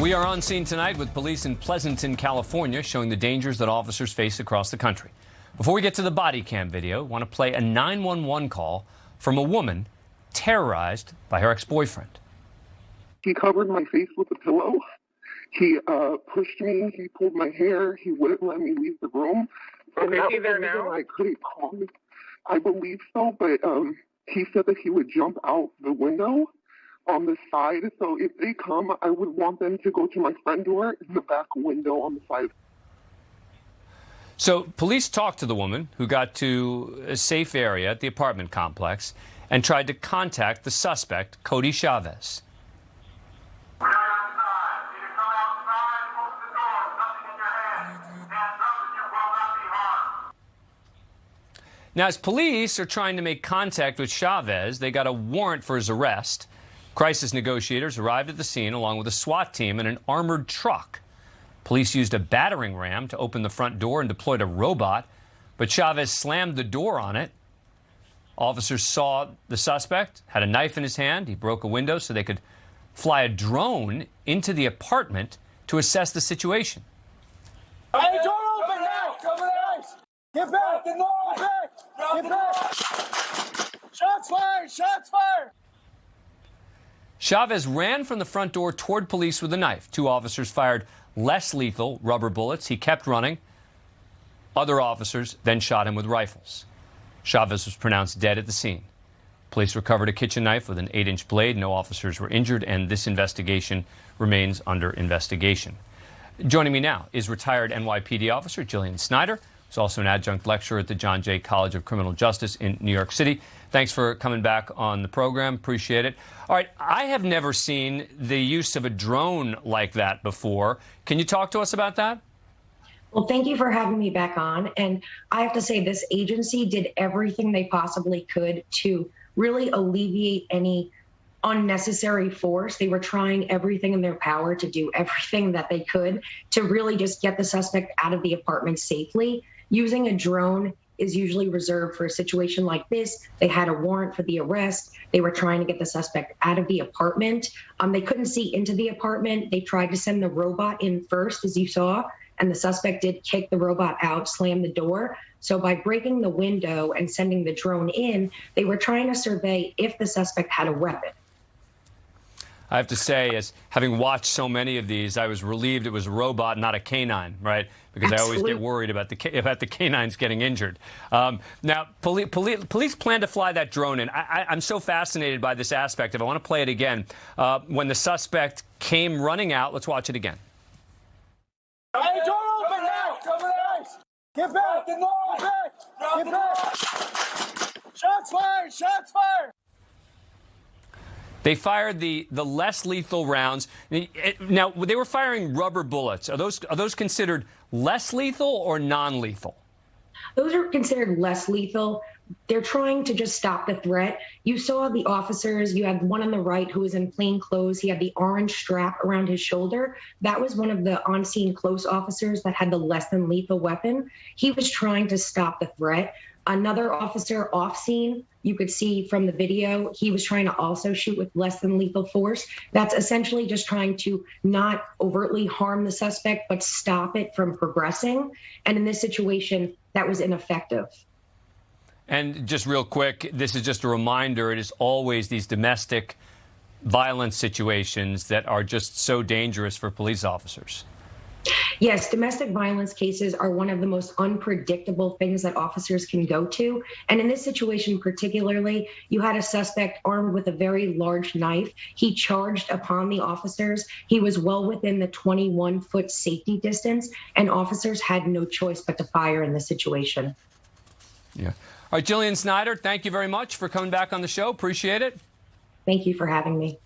We are on scene tonight with police in Pleasanton, California, showing the dangers that officers face across the country. Before we get to the body cam video, I want to play a 911 call from a woman terrorized by her ex-boyfriend. He covered my face with a pillow. He uh, pushed me. He pulled my hair. He wouldn't let me leave the room. And Okay, he there now? I couldn't call him. I believe so, but um, he said that he would jump out the window on the side. So if they come, I would want them to go to my front door in the back window on the side. So police talked to the woman who got to a safe area at the apartment complex and tried to contact the suspect, Cody Chavez. Now, as police are trying to make contact with Chavez, they got a warrant for his arrest. Crisis negotiators arrived at the scene along with a SWAT team and an armored truck. Police used a battering ram to open the front door and deployed a robot, but Chavez slammed the door on it. Officers saw the suspect, had a knife in his hand. He broke a window so they could fly a drone into the apartment to assess the situation. Hey, door open now! Get back! Get back! Get back! Shots fired! Shots fired! Chavez ran from the front door toward police with a knife. Two officers fired less lethal rubber bullets. He kept running. Other officers then shot him with rifles. Chavez was pronounced dead at the scene. Police recovered a kitchen knife with an 8 inch blade. No officers were injured, and this investigation remains under investigation. Joining me now is retired NYPD officer Jillian Snyder, who's also an adjunct lecturer at the John Jay College of Criminal Justice in New York City. Thanks for coming back on the program. Appreciate it. All right, I have never seen the use of a drone like that before. Can you talk to us about that? Well, thank you for having me back on. And I have to say, this agency did everything they possibly could to really alleviate any unnecessary force. They were trying everything in their power to do everything that they could to really just get the suspect out of the apartment safely. Using a drone is usually reserved for a situation like this. They had a warrant for the arrest. They were trying to get the suspect out of the apartment. Um, they couldn't see into the apartment. They tried to send the robot in first, as you saw, and the suspect did kick the robot out, slam the door. So by breaking the window and sending the drone in, they were trying to survey if the suspect had a weapon. I have to say, as having watched so many of these, I was relieved it was a robot, not a canine, right? Because I always get worried about the about the canines getting injured. Um, now, poli- poli- police plan to fly that drone in. I- I- I'm so fascinated by this aspect. If I want to play it again, uh, when the suspect came running out, let's watch it again. Hey, door open now! Cover the ice! Get back! Get back! Get back! Shots fired! Shots fired! They fired the, the less lethal rounds. Now, they were firing rubber bullets. Are those are those considered less lethal or non-lethal? Those are considered less lethal. They're trying to just stop the threat. You saw the officers. You had one on the right who was in plain clothes. He had the orange strap around his shoulder. That was one of the on scene close officers that had the less than lethal weapon. He was trying to stop the threat. Another officer off scene, you could see from the video, he was trying to also shoot with less than lethal force. That's essentially just trying to not overtly harm the suspect, but stop it from progressing. And in this situation, that was ineffective. And just real quick, this is just a reminder it is always these domestic violence situations that are just so dangerous for police officers. Yes, domestic violence cases are one of the most unpredictable things that officers can go to. And in this situation, particularly, you had a suspect armed with a very large knife. He charged upon the officers. He was well within the 21 foot safety distance, and officers had no choice but to fire in the situation. Yeah. All right, Jillian Snyder, thank you very much for coming back on the show. Appreciate it. Thank you for having me.